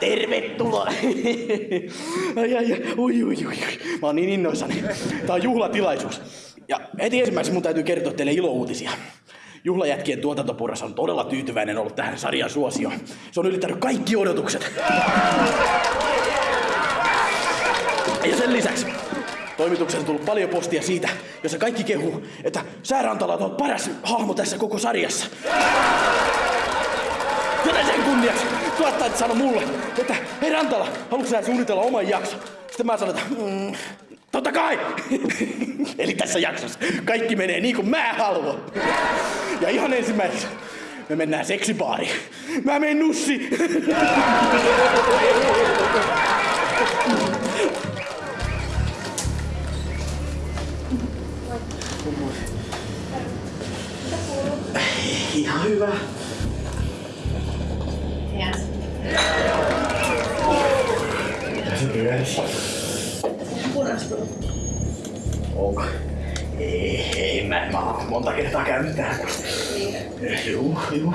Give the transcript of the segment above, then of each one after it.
tervetuloa, ai, ai, ai, ui, ui, ui. Mä oon niin innoissani. Tää on juhlatilaisuus. Ja heti ensimmäisenä mun täytyy kertoa teille ilouutisia. Juhlajätkien tuotantopurras on todella tyytyväinen ollut tähän sarjan suosioon. Se on ylittänyt kaikki odotukset. Ja sen lisäksi toimitukseen on tullut paljon postia siitä, jossa kaikki kehuu, että Säärantala on paras hahmo tässä koko sarjassa. Joten sen kunniaksi tuottajat sano mulle, että hei Rantala, haluatko sä suunnitella oman jakson? Sitten mä sanon, että mm, totta kai! Eli tässä jaksossa kaikki menee niin kuin mä haluan. Ja ihan ensimmäiseksi me mennään seksibaariin. Mä menen nussi. Ihan hyvä. Onko? Ei, ei mä, mä oon monta kertaa käynyt täällä. Juu, juu.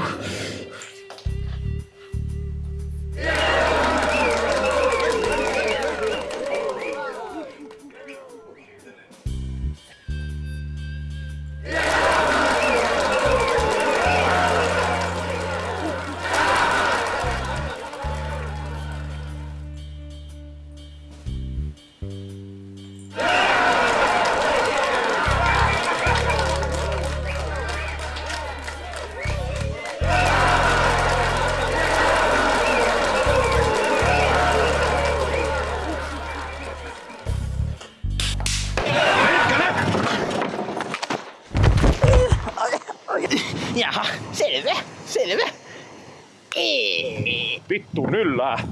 Ai.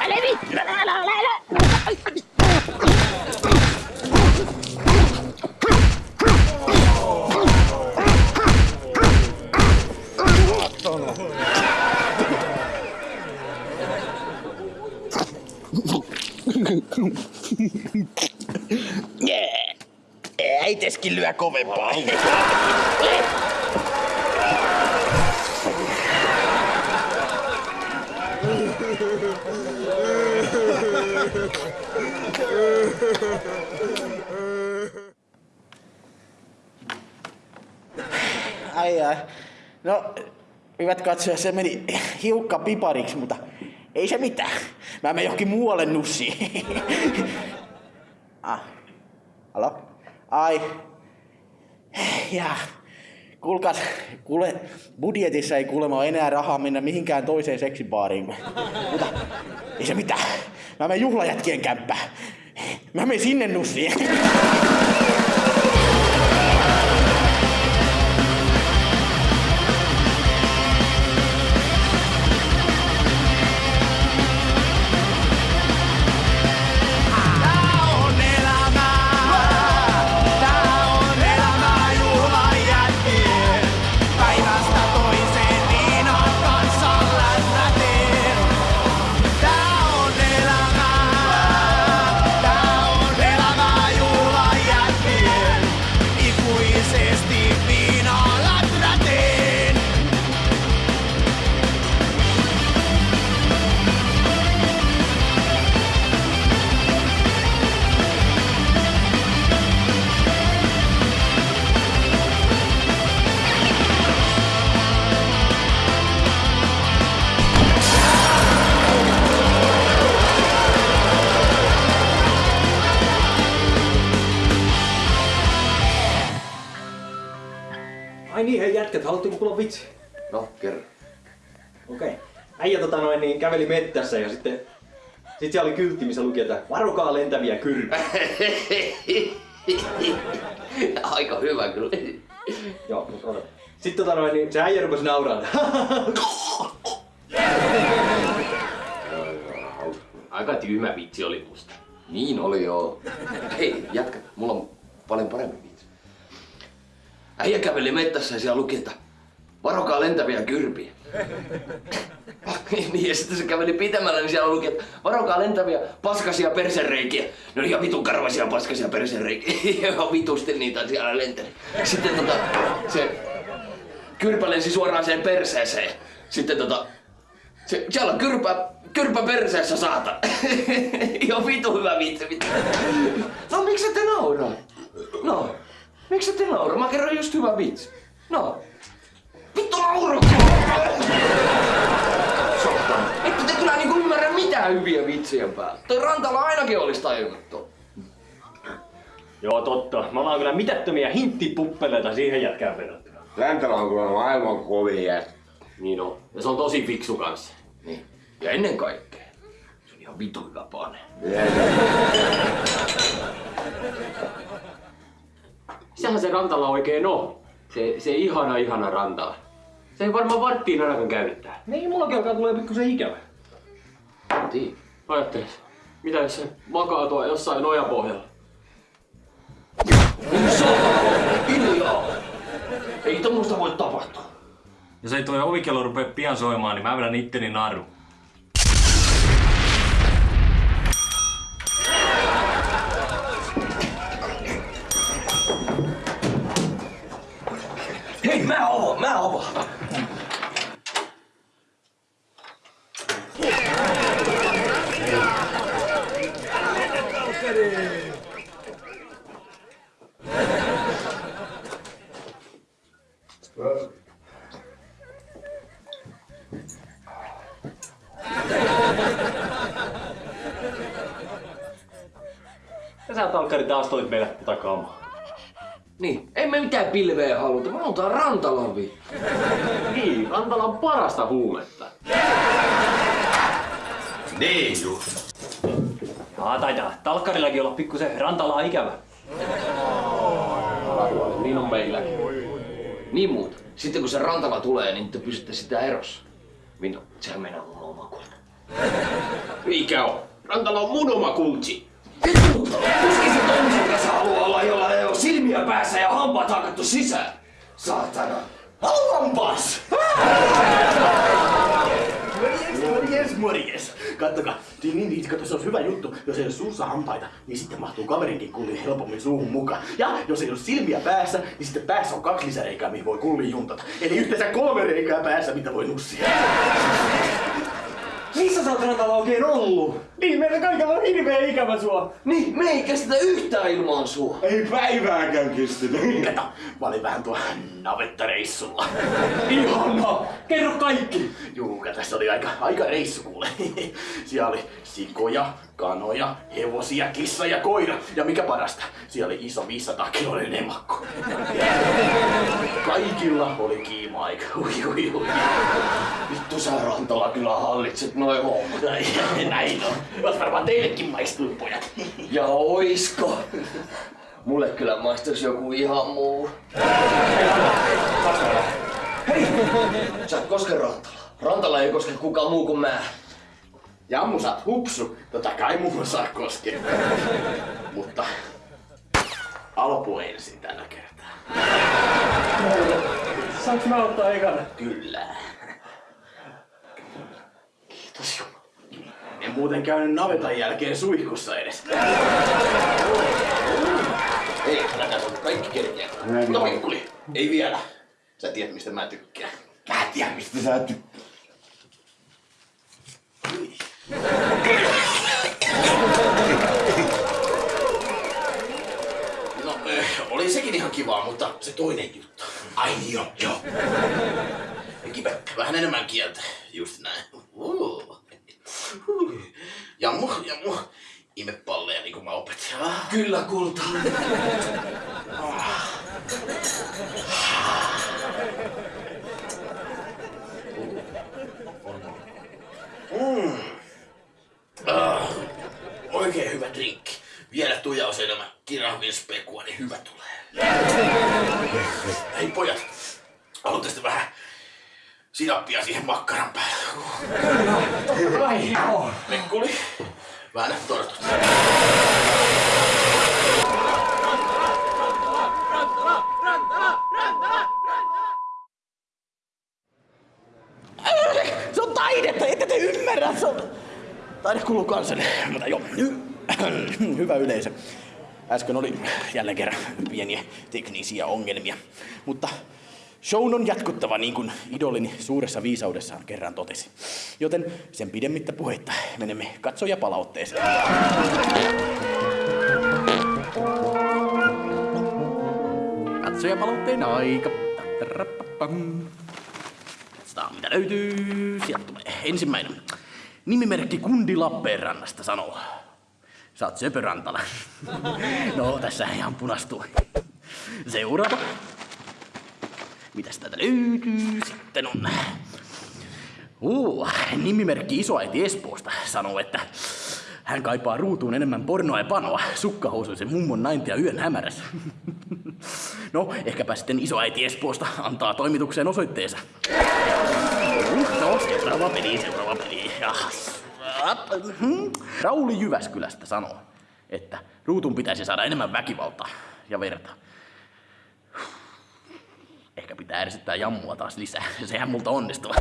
Älä vittu, älä, älä, älä. Äiteskin lyö kovempaa. Ai ai. No, hyvät katsojat, se meni hiukka pipariksi, mutta ei se mitään. Mä menen johonkin muualle nussiin. ah. Halo? Ai. Ja. Kuulkaas, kuule, budjetissa ei kuulemma enää rahaa mennä mihinkään toiseen seksibaariin. Mutta ei se mitään. Mä menen juhlajätkien kämppään. Mä menen sinne nussiin. Ai niin, hei jätkät, haluatteko kuulla vitsi? No, kerro. Okei. Okay. Äijä tota noin, niin käveli mettässä ja sitten... Sitten siellä oli kyltti, missä luki, että varokaa lentäviä kyrpiä. Aika hyvä kyllä. Joo, mutta ota. Sitten tota noin, niin se äijä rupesi nauraa. Aika tyhmä vitsi oli musta. Niin oli joo. Hei, jatka. Mulla on paljon parempi. Äijä käveli mettässä ja siellä luki, että varokaa lentäviä kyrpiä. niin, ja sitten se käveli pitämällä, niin siellä luki, että varokaa lentäviä paskasia persereikiä. No ihan vitun karvaisia paskasia persereikiä. Ihan vitusti niitä siellä lenteli. Sitten tota, se kyrpä lensi suoraan siihen perseeseen. Sitten tota, se, siellä on kyrpä, kyrpä perseessä saata. Ihan vitu hyvä vitsi. vitsi. No miksi te nauraa? No, miksi te nauraa? Mä kerron just hyvä vitsi. No, vittu nauru! Saatana. Ette te kyllä niinku ymmärrä mitään hyviä vitsien päällä. Toi Rantala ainakin olisi tajunnut ton. Joo, totta. Me ollaan kyllä mitättömiä hinttipuppeleita siihen jätkään verrattuna. Räntelä on kyllä maailman kovin jätkä. Niin on. Ja se on tosi fiksu kanssa. Niin. Ja ennen kaikkea, se on ihan vitu hyvä pane. Sehän se Rantala oikein on. Se, se ihana, ihana Rantala. Se ei varmaan varttiin ainakaan käyttää. Niin, mullakin alkaa tulee pikkusen ikävä. Tii. Ajatteles, mitä jos se makaa tuo jossain nojapohjalla? Hiljaa! Ei tommoista voi tapahtua. Jos ei toi ovikello rupea pian soimaan, niin mä vedän itteni naru. Mä avaan, mä avaan. Sä Talkkari taas toit meille tätä kamaa. Niin, ei me mitään pilveä haluta, me halutaan rantalavi. Niin, Rantala on parasta huumetta. Niin just. Jaa, taitaa Talkkarillakin olla pikkusen rantalaa ikävä. Niin on meilläkin. Niin muut. Sitten kun se rantala tulee, niin te pysytte sitä erossa. Minno, sehän meinaa mun oma kulta. Mikä on? Rantala on mun oma tommisen kanssa haluaa olla, jolla ei ole silmiä päässä ja hampaat hakattu sisään. Saatana. Haluanpas! Morjes, morjes. Kattokaa, niin, niin, niin, kato, se on hyvä juttu. Jos ei ole suussa hampaita, niin sitten mahtuu kaverinkin kulli helpommin suuhun mukaan. Ja jos ei ole silmiä päässä, niin sitten päässä on kaksi lisäreikää, mihin voi kulli juntata. Eli yhteensä kolme reikää päässä, mitä voi nussia. Missä sä oot rantalla oikein ollut? Niin, meillä kaikilla on hirveä ikävä sua. Niin, me ei kestä yhtään ilman sua. Ei päivääkään kestänyt. Kato, mä olin vähän tuolla navettareissulla. Ihana! Kerro kaikki! Juu, tässä oli aika, aika reissu kuule. Siellä oli sikoja, kanoja, hevosia, kissa ja koira. Ja mikä parasta, siellä oli iso 500 kiloinen emakko. Kaikilla oli kiima-aika. Ui, ui, ui. Vittu sä Rantala kyllä hallitset noin hommat. Näin, on. Oot varmaan teillekin maistuu, pojat. Ja oisko? Mulle kyllä maistuis joku ihan muu. Hei! Sä et koske Rantala. Rantala ei koske kukaan muu kuin mä. Jammu, sä oot hupsu. Tota kai muuhun saa koskea. Mutta Alpu ensin tällä kertaa. Saanko mä ottaa ekana? Kyllä. Kiitos Jumala. En muuten käynyt navetan jälkeen suihkussa edes. Ei, älä tässä on kaikki kerkeä. Mutta Mikkuli, ei vielä. Sä tiedät mistä mä tykkään. Mä tiedän mistä sä et... No, eh, oli sekin ihan kivaa, mutta se toinen juttu. Ai joo, joo. Kipä, vähän enemmän kieltä. Just näin. Uh. Jammu, jammu. Imepalleja niin kuin mä opetin. Kyllä kulta. Ah. Oikein hyvä drinkki. Vielä tujaus enemmän kirahvin spekua, niin hyvä tulee. Hei pojat, haluatte sitten vähän sinappia siihen makkaran päälle? Ai joo. Mekkuli, vähän tortut. Se on taidetta, ette te ymmärrä. Se on... Taide kuuluu kansalle. Mutta joo, hy- hyvä yleisö. Äsken oli jälleen kerran pieniä teknisiä ongelmia. Mutta Shown on jatkuttava niin kuin idolini suuressa viisaudessaan kerran totesi. Joten sen pidemmittä puheitta menemme katsojapalautteeseen. Katsojapalautteen aika. Katsotaan mitä löytyy. Sieltä tulee ensimmäinen. Nimimerkki Kundi Lappeenrannasta sanoo. Sä oot söpö Rantala. No, tässä ihan punastuu. Seuraava. Mitäs täältä löytyy? Sitten on... Uh, nimimerkki isoäiti Espoosta sanoo, että hän kaipaa ruutuun enemmän pornoa ja panoa sukkahousuisen mummon naintia yön hämärässä. No, ehkäpä sitten isoäiti Espoosta antaa toimitukseen osoitteensa. No, seuraava peli, seuraava. Rauli Jyväskylästä sanoo, että ruutun pitäisi saada enemmän väkivaltaa ja verta. Ehkä pitää ärsyttää jammua taas lisää. Sehän multa onnistuu.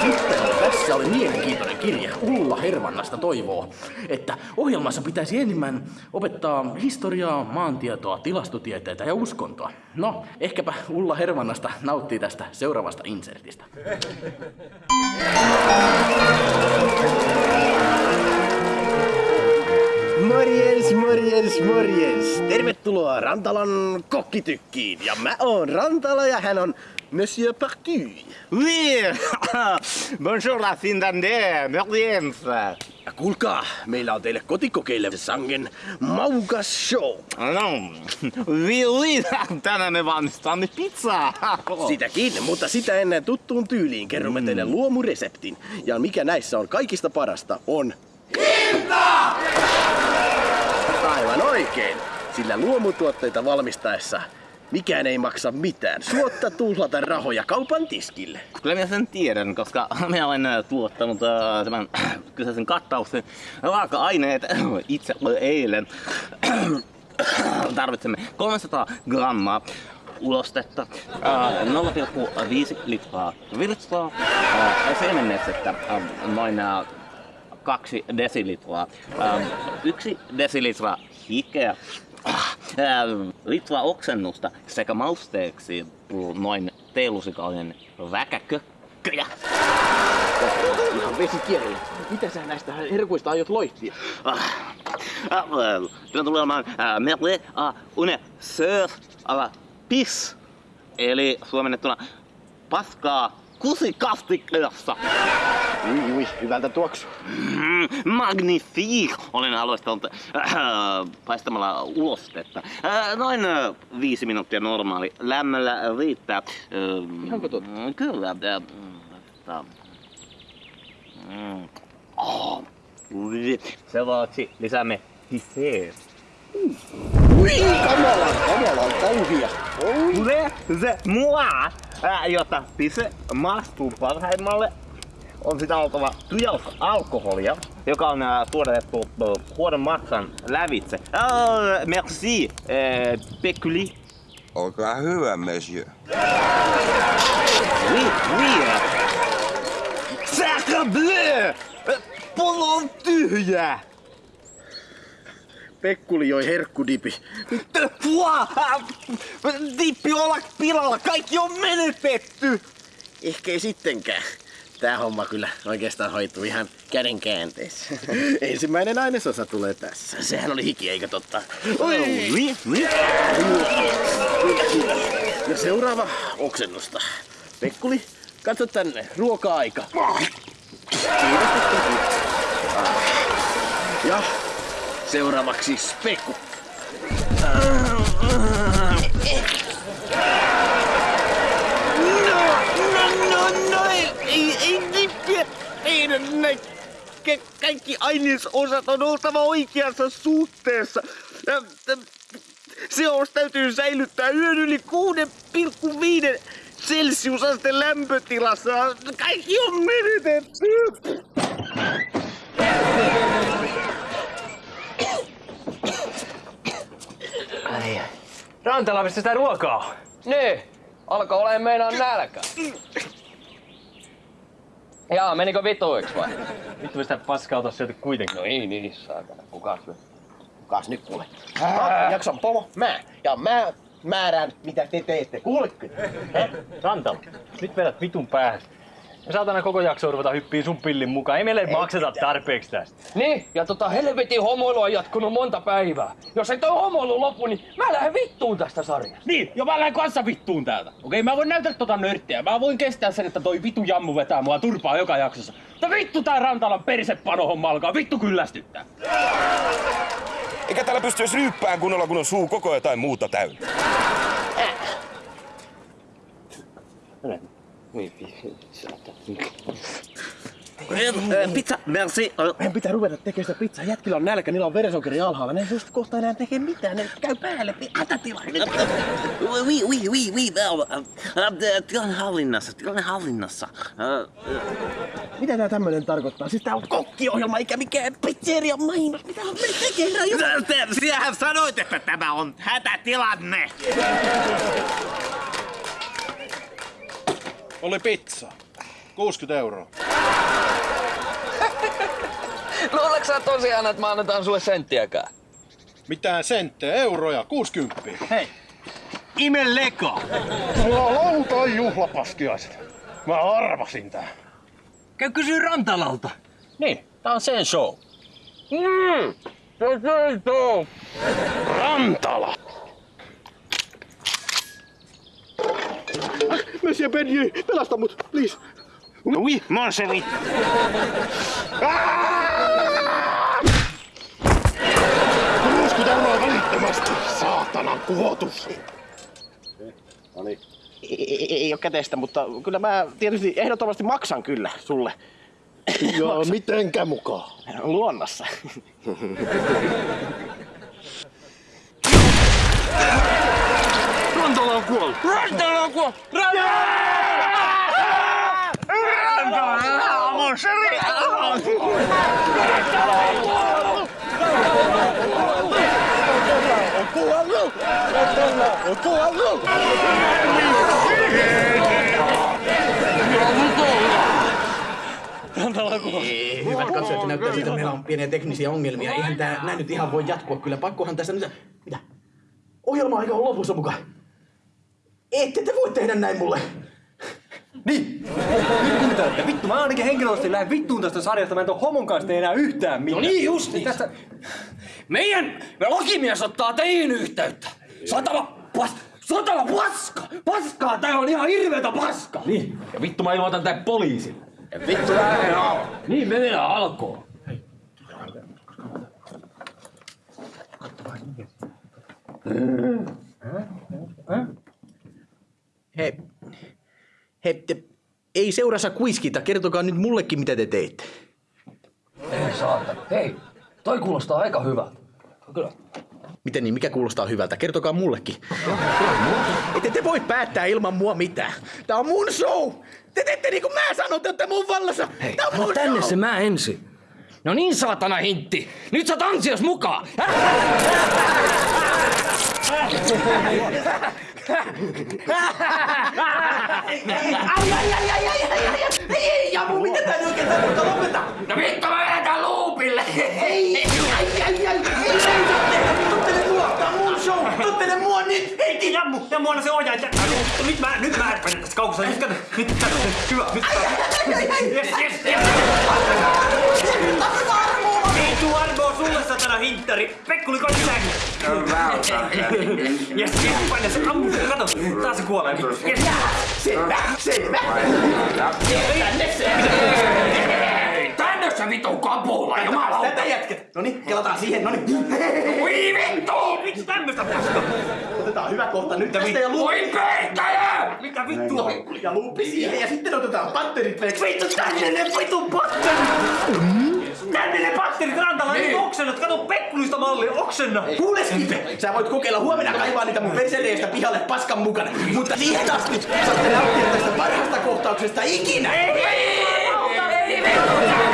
Sitten tässä oli mielenkiintoinen kirje. Ulla Hervannasta toivoo, että ohjelmassa pitäisi enemmän opettaa historiaa, maantietoa, tilastotieteitä ja uskontoa. No, ehkäpä Ulla Hervannasta nauttii tästä seuraavasta insertistä. Morjens, morjens, morjens. Tervetuloa Rantalan kokkitykkiin. Ja mä oon Rantala ja hän on Monsieur Parky. Oui, bonjour la Finlandais, morjens. Ja kuulkaa, meillä on teille kotikokeille sangen maukas show. No, oui, oui, tänään me valmistamme pizzaa. Sitäkin, mutta sitä ennen tuttuun tyyliin kerromme teille luomureseptin. Ja mikä näissä on kaikista parasta on... oikein, sillä luomutuotteita valmistaessa mikään ei maksa mitään. Suotta tuhlata rahoja kaupan tiskille. Kyllä minä sen tiedän, koska minä olen äh, tuottanut äh, tämän kyseisen kattauksen raaka-aineet itse eilen. Tarvitsemme 300 grammaa ulostetta, äh, 0,5 litraa virtsaa, äh, siemennestettä, äh, noin äh, kaksi desilitraa, äh, yksi desilitra hikeä, äh, litra oksennusta sekä mausteeksi noin teelusikainen väkäkökköjä. Ihan. Mitä sä näistä herkuista aiot loihtia? Ah, ah, well, Tämä tulee olemaan äh, merle a une sœur à la pis. Eli suomennettuna paskaa kusikastikkeessa. Ui, ui, hyvältä tuoksu. Mm, magnifique! Olen aloittanut äh, paistamalla ulostetta. Äh, noin äh, viisi minuuttia normaali. Lämmöllä riittää. Äh, Ihanko totta? mm, Kyllä. Äh, mm, mm, oh, ui. Seuraavaksi lisäämme hisseet. Ui, kamalan, kamalan kauhia. Se, se mua, ää, jotta pise maastuu parhaimmalle, on sitä oltava tujaus alkoholia, joka on ää, tuotettu ää, huonon maksan lävitse. Ää, merci, ää, Pekuli. Olkaa hyvä, monsieur. Oui, oui. Sacre bleu! Pullo on tyhjä! Pekkuli joi herkkudipi. Dippi olla pilalla, kaikki on menetetty! Ehkä ei sittenkään. Tää homma kyllä oikeastaan hoituu ihan käden käänteessä. Ensimmäinen ainesosa tulee tässä. Sehän oli hiki, eikö totta? Oi! Ja seuraava oksennusta. Pekkuli, katso tänne. Ruoka-aika. Ja seuraavaksi spekku. No, no, no, no, ei, ei, dippiä tehdä näin. Ka- kaikki ainesosat on oltava oikeassa suhteessa. Seos täytyy säilyttää yön yli 6,5 celsiusasteen lämpötilassa. Kaikki on menetetty. Rantala, mistä sitä ruokaa? Niin, alkoi olemaan meinaan nälkä. Jaa, menikö vituiksi vai? Vittu sitä paskaa ota syöty kuitenkin. No ei niin, saatana. Kuka syö? Kukas nyt kuule? Jaksan pomo, mä. Ja mä määrään, mitä te teette. Kuulette? Rantala, nyt vedät vitun päähän. Me saatana koko jakso ruveta hyppiin sun pillin mukaan. Ei meille makseta tarpeeksi tästä. Niin, ja tota helvetin homoilu on jatkunut monta päivää. Jos ei toi homoilu lopu, niin mä lähden vittuun tästä sarjasta. Niin, ja mä lähden kanssa vittuun täältä. Okei, mä voin näytellä tota nörttiä. Mä voin kestää sen, että toi vitu jammu vetää mua turpaa joka jaksossa. Mutta vittu tää Rantalan persepanohomma alkaa vittu kyllästyttää. Eikä täällä pysty edes ryyppään kunnolla, kun on suu koko jotain muuta täynnä. Pizza, merci. Meidän pitää ruveta tekemään sitä pizzaa. Jätkillä on nälkä, niillä on verensokeri alhaalla. Ne ei just kohta enää tekee mitään. Ne käy päälle. Hätätila. Oui, oui, oui, oui. Tilanne hallinnassa, tilanne hallinnassa. Mitä tää tämmönen tarkoittaa? Siis tää on kokkiohjelma eikä mikään pizzeria mainos. Mitä on me tekee? Sinähän sanoit, että tämä on hätätilanne. Oli pizza. 60 euroa. Luuleeko sä tosiaan, että mä annetaan sulle senttiäkään? Mitään senttejä, euroja, 60. Hei, ime leka! Mulla on lautai juhlapaskiaiset. Mä arvasin tää. Käy kysyä Rantalalta. Niin, tää on sen show. Mm, se on se show. Rantala! Monsieur Benjy, pelasta mut, please. Oui, mon chéri. 60 euroa välittömästi, saatanan kuotus. Ei, ei, ei ole käteistä, mutta kyllä mä tietysti ehdottomasti maksan kyllä sulle. Ja mitenkä mukaan? Luonnossa. Kuollut! Rantala on kuollut! Mon chéri. Hyvät katsojat, näyttää siltä, että meillä on pieniä teknisiä ongelmia. Eihän tää näin nyt ihan voi jatkua. Kyllä pakkohan tässä nyt... Mitä? Ohjelma aika on lopussa mukaan. Ette te voi tehdä näin mulle. Niin! Nyt kuuntelette. Vittu, mä ainakin henkilökohtaisesti lähden vittuun tästä sarjasta. Mä en tuon homon kanssa tee enää yhtään mitään. No niin just niin. Tästä... Meidän lakimies ottaa teihin yhteyttä. Satana pas... Satana paska! Paskaa! Tää on ihan hirveetä paskaa! Niin. Ja vittu mä ilmoitan tää poliisille. Ja vittu lähden al... Niin me mennään alkoon. He... He... Te, ei seurassa kuiskita. Kertokaa nyt mullekin, mitä te teitte. Ei saatana. Hei, toi kuulostaa aika hyvältä. Kyllä. Miten niin? Mikä kuulostaa hyvältä? Kertokaa mullekin. Ette te voi päättää ilman mua mitään. Tää on mun show! Te teette niin kuin mä sanon, te olette mun vallassa! Hei, Tää on mun tänne show! se mä ensin. No niin saatana hintti. Nyt sä oot ansios mukaan. ai, ai, ai, ai, ai, ai, ai, Ei, ja mun mitä tää nyt oikein nyt lopeta? No vittu mä vedän luupille! Ei, ai, ai, ai! Ei reitä tehdä, tottele mua! Tää on mun show! Tottele mua nyt! Ei tiedä mu! Ja mulla se ohjaa, että... Nyt mä, nyt mä häppäin tässä kaukossa. Nyt kato, nyt kato, hyvä, nyt kato. ai, ai, ai, Sulle satana hinttari. Pekkuli koti sänky. Yes, yes, paina se ammu. Kato, taas se kuolee. Yes. Selvä, selvä! Tänne sä vitun kapula, jumalauta. Tätä jätket! Noniin, kelataan siihen, noniin. Ui vittu! Vittu tämmöstä paskaa. Otetaan hyvä kohta nyt tästä ja luuppi. Oi pettäjä! Mitä vittua? Ja luuppi siihen ja sitten otetaan patterit veksi. Vittu tänne ne vitun patterit! Tänne ne patterit rantalla, niin. oksennat. Kato Pekkulista mallia, oksenna. Kuule Stipe, sä voit kokeilla huomenna kaivaa niitä mun persereestä pihalle paskan mukana. Mutta siihen asti saatte nauttia tästä parhaasta kohtauksesta ikinä. Kuka toi näyttelijä on se juttu? Vittu, vittu, vittu, vittu,